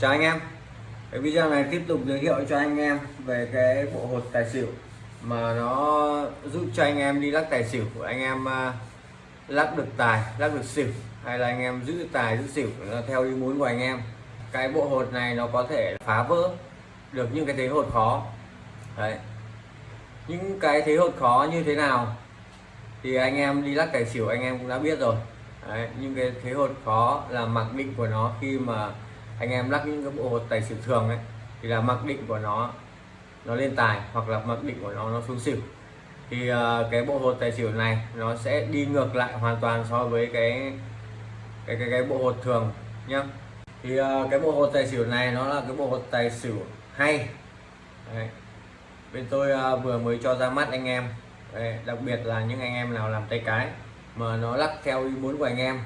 chào anh em. Cái video này tiếp tục giới thiệu cho anh em về cái bộ hột tài xỉu mà nó giúp cho anh em đi lắc tài xỉu. Của anh em à, lắc được tài lắc được xỉu hay là anh em giữ tài giữ xỉu theo ý muốn của anh em. Cái bộ hột này nó có thể phá vỡ được những cái thế hột khó. Đấy. Những cái thế hột khó như thế nào thì anh em đi lắc tài xỉu anh em cũng đã biết rồi. Đấy, những cái thế hột khó là mặc định của nó khi mà anh em lắc những cái bộ hột tài xỉu thường ấy thì là mặc định của nó nó lên tài hoặc là mặc định của nó nó xuống xỉu. Thì uh, cái bộ hột tài xỉu này nó sẽ đi ngược lại hoàn toàn so với cái cái cái, cái bộ hột thường nhá. Thì uh, cái bộ hột tài xỉu này nó là cái bộ hột tài xỉu hay. Đấy. bên tôi uh, vừa mới cho ra mắt anh em. Đấy, đặc biệt là những anh em nào làm tay cái mà nó lắc theo ý muốn của anh em.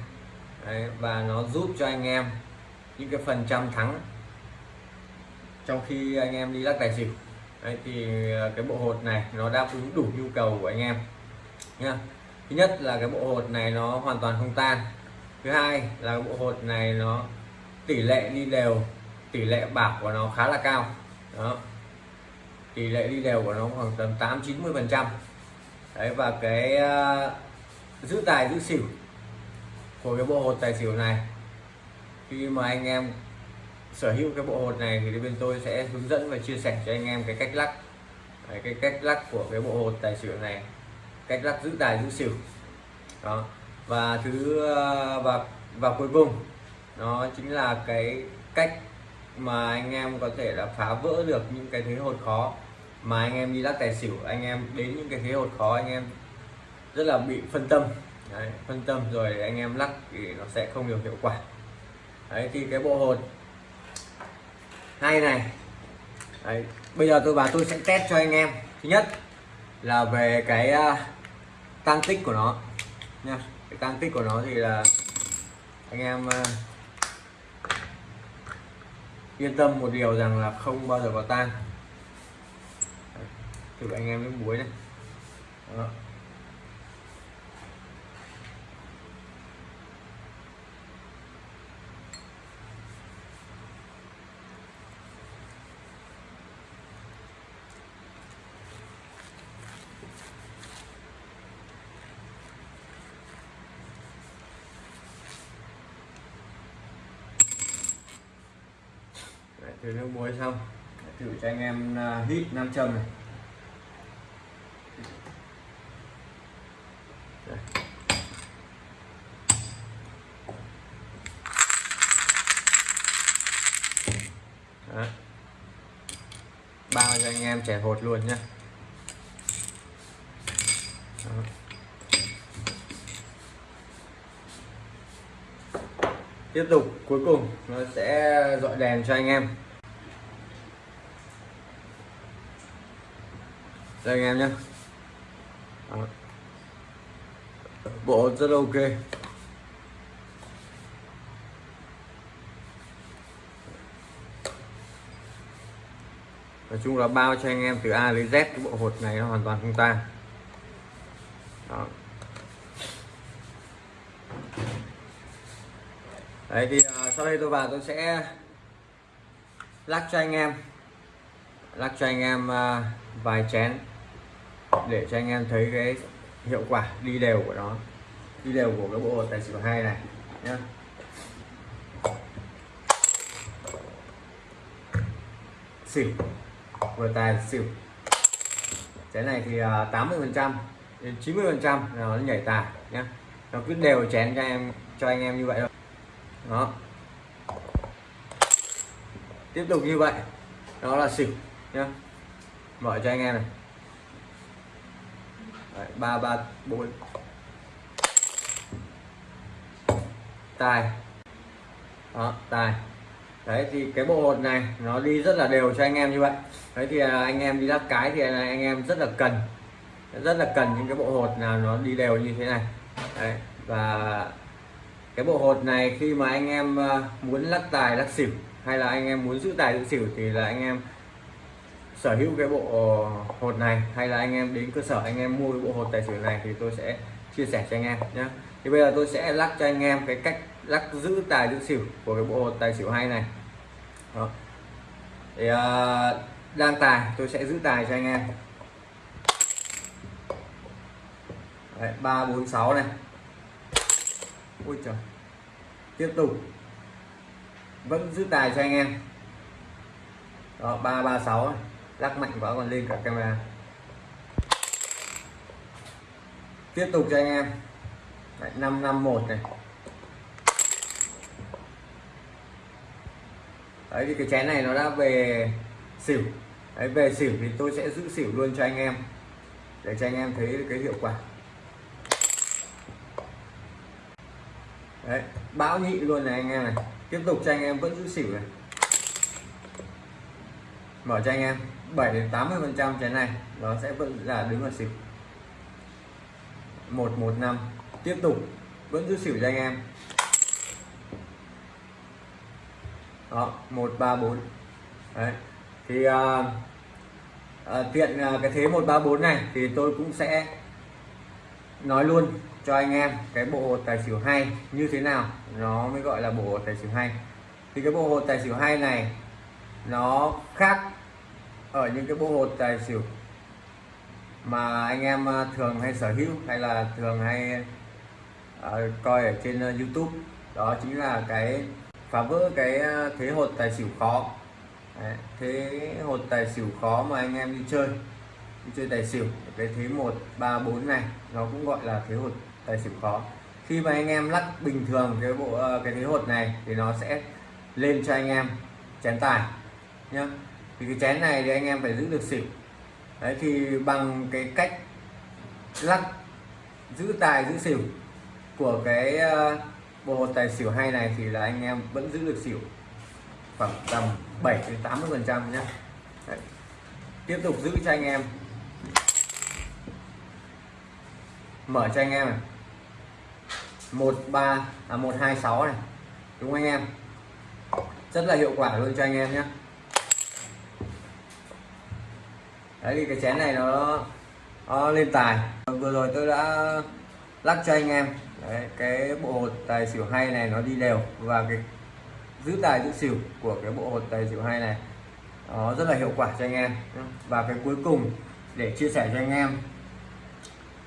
Đấy, và nó giúp cho anh em những cái phần trăm thắng trong khi anh em đi lắc tài xỉu. Đấy, thì à, cái bộ hột này nó đáp ứng đủ nhu cầu của anh em nha thứ nhất là cái bộ hột này nó hoàn toàn không tan. Thứ hai là cái bộ hột này nó tỷ lệ đi đều tỷ lệ bạc của nó khá là cao. Đó. Tỷ lệ đi đều của nó khoảng tầm 8 90 phần trăm. Đấy và cái uh, giữ tài giữ xỉu của cái bộ hột tài xỉu này khi mà anh em sở hữu cái bộ hột này thì bên tôi sẽ hướng dẫn và chia sẻ cho anh em cái cách lắc. Đấy, cái cách lắc của cái bộ hột tài xỉu này. Cách lắc giữ tài giữ xỉu. Đó. Và thứ và và cuối cùng nó chính là cái cách mà anh em có thể là phá vỡ được những cái thế hột khó mà anh em đi lắc tài xỉu. Anh em đến những cái thế hột khó anh em rất là bị phân tâm. Đấy, phân tâm rồi anh em lắc thì nó sẽ không được hiệu quả. Đấy, thì cái bộ hồn. Hay này. Đấy, bây giờ tôi và tôi sẽ test cho anh em. Thứ nhất là về cái à, uh, tăng tích của nó nha. Cái tăng tích của nó thì là anh em uh, yên tâm một điều rằng là không bao giờ có tan thử anh em với muối này Đó. Đấy, thử nước muối xong. Thử cho anh em à, hít nam châm này. Đó. bao cho anh em trẻ hột luôn nhé tiếp tục cuối cùng nó sẽ dọi đèn cho anh em. Đây anh em nhé. Bộ rất ok. Nói chung là bao cho anh em từ A đến Z cái bộ hột này nó hoàn toàn không tan Đó. đấy thì uh, sau đây tôi vào tôi sẽ lắc cho anh em lắc cho anh em à, vài chén để cho anh em thấy cái hiệu quả đi đều của nó, đi đều của cái bộ tài xỉu hai này nhé xỉu, vừa tài xỉu. Chén này thì à, 80 phần trăm đến 90 phần trăm nó nhảy tài nhé nó cứ đều chén cho em, cho anh em như vậy thôi. Đó. Tiếp tục như vậy, đó là xỉu nhá. Mở cho anh em này. Ba ba, bốn. Tài. Đó, tài. Đấy, thì cái bộ hột này, nó đi rất là đều cho anh em như vậy. Đấy, thì à, anh em đi lắc cái thì anh em rất là cần. Rất là cần những cái bộ hột nào nó đi đều như thế này. Đấy, và cái bộ hột này khi mà anh em à, muốn lắc tài lắc xỉu, hay là anh em muốn giữ tài, giữ xỉu thì là anh em sở hữu cái bộ hột này hay là anh em đến cơ sở anh em mua cái bộ hột tài xỉu này thì tôi sẽ chia sẻ cho anh em nhé thì bây giờ tôi sẽ lắc cho anh em cái cách lắc giữ tài giữ xỉu của cái bộ hột tài xỉu hay này. Đó. thì ờ, uh, đang tài tôi sẽ giữ tài cho anh em. Đấy, 3 4 6 này. Ui trời. Tiếp tục. Vẫn giữ tài cho anh em. Đó 336 này lắc mạnh quá còn lên cả camera. Tiếp tục cho anh em. Đấy, 551 này. Đấy thì cái chén này nó đã về xỉu. Đấy về xỉu thì tôi sẽ giữ xỉu luôn cho anh em. Để cho anh em thấy cái hiệu quả. Đấy bão nhị luôn này anh em này. Tiếp tục cho anh em vẫn giữ xỉu này. Mở cho anh em. 7 đến 80 phần trăm chén này nó sẽ vẫn là đứng ở xỉu. 115 tiếp tục. Vẫn giữ xỉu cho anh em. Đó 134 đấy. Thì à, à, tiện à, cái thế 134 này thì tôi cũng sẽ nói luôn cho anh em cái bộ hột tài xỉu hay như thế nào. Nó mới gọi là bộ hột tài xỉu hay. Thì cái bộ hột tài xỉu hay này nó khác ở những cái bộ hột tài xỉu mà anh em à, thường hay sở hữu hay là thường hay uh, coi ở trên uh, YouTube đó chính là cái phá vỡ cái thế hột tài xỉu khó. Đấy, thế hột tài xỉu khó mà anh em đi chơi đi chơi tài xỉu cái thế một ba bốn này nó cũng gọi là thế hột tài xỉu khó. Khi mà anh em lắc bình thường cái bộ cái thế hột này thì nó sẽ lên cho anh em chén tài nhá thì cái chén này thì anh em phải giữ được xỉu. Đấy, thì bằng cái cách lắc, giữ tài, giữ xỉu của cái ờ, bộ hột tài xỉu hay này thì là anh em vẫn giữ được xỉu khoảng tầm 7 đến 80 phần trăm nhé Đấy. tiếp tục giữ cho anh em. Mở cho anh em này. Một ba à một hai sáu này. Đúng anh em? Rất là hiệu quả luôn cho anh em nhé đấy thì cái chén này nó, nó lên tài. Vừa rồi tôi đã lắc cho anh em. Đấy, cái bộ hột tài xỉu hay này nó đi đều. Và cái giữ tài giữ xỉu của cái bộ hột tài xỉu hay này nó rất là hiệu quả cho anh em. Và cái cuối cùng để chia sẻ cho anh em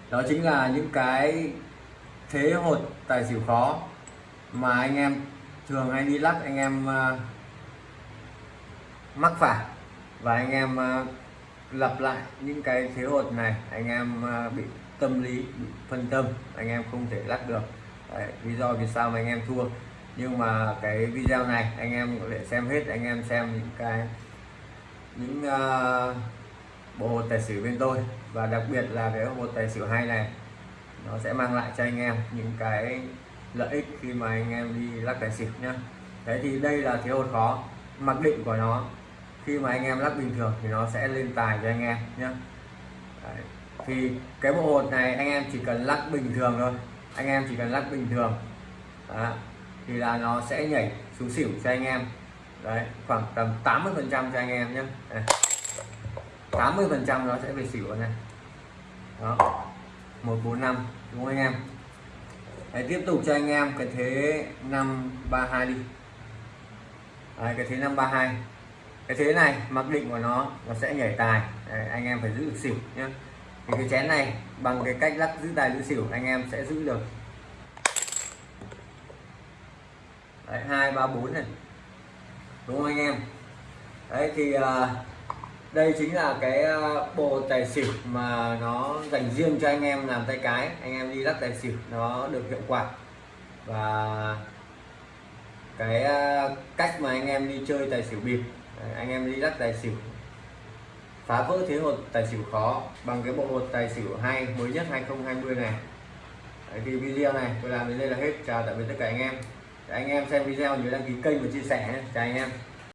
đó chính là những cái thế hột tài xỉu khó mà anh em thường hay đi lắc anh em uh, mắc phải. Và anh em uh, lặp lại những cái thế hột này anh em à, bị tâm lý bị phân tâm anh em không thể lắc được. Đấy, lý do vì sao mà anh em thua. Nhưng mà cái video này anh em có thể xem hết anh em xem những cái những uh, bộ hột tài xỉu bên tôi. Và đặc biệt là cái hột tài xỉu hay này nó sẽ mang lại cho anh em những cái lợi ích khi mà anh em đi lắc tài xỉu nhá. Thế thì đây là thiếu hột khó mặc định của nó khi mà anh em lắp bình thường thì nó sẽ lên tài cho anh em nhé đấy. thì cái bộ hột này anh em chỉ cần lắc bình thường thôi. Anh em chỉ cần lắc bình thường. Đó. thì là nó sẽ nhảy xuống xỉu cho anh em. Đấy khoảng tầm 80 phần trăm cho anh em nhé 80 phần trăm nó sẽ về xỉu này. Đó. 145 đúng không anh em? Đấy, tiếp tục cho anh em cái thế 532 đi. Đấy, cái thế 532 cái thế này mặc định của nó nó sẽ nhảy tài. Đấy, anh em phải giữ được xỉu nhé thì cái chén này bằng cái cách lắc giữ tài giữ xỉu anh em sẽ giữ được. Đấy, 2 3 4 này. Đúng không anh em? Đấy thì uh, đây chính là cái à, bộ tài xỉu mà nó dành riêng cho anh em làm tay cái. Anh em đi lắc tài xỉu nó được hiệu quả. Và cái à, cách mà anh em đi chơi tài xỉu bịp anh em đi lắc tài xỉu. Phá vỡ thế hột tài xỉu khó bằng cái bộ hột tài xỉu hay mới nhất 2020 này. Đấy, thì video này tôi làm đến đây là hết. Chào tạm biệt tất cả anh em. Anh em xem video nhớ đăng ký kênh và chia sẻ chào anh em.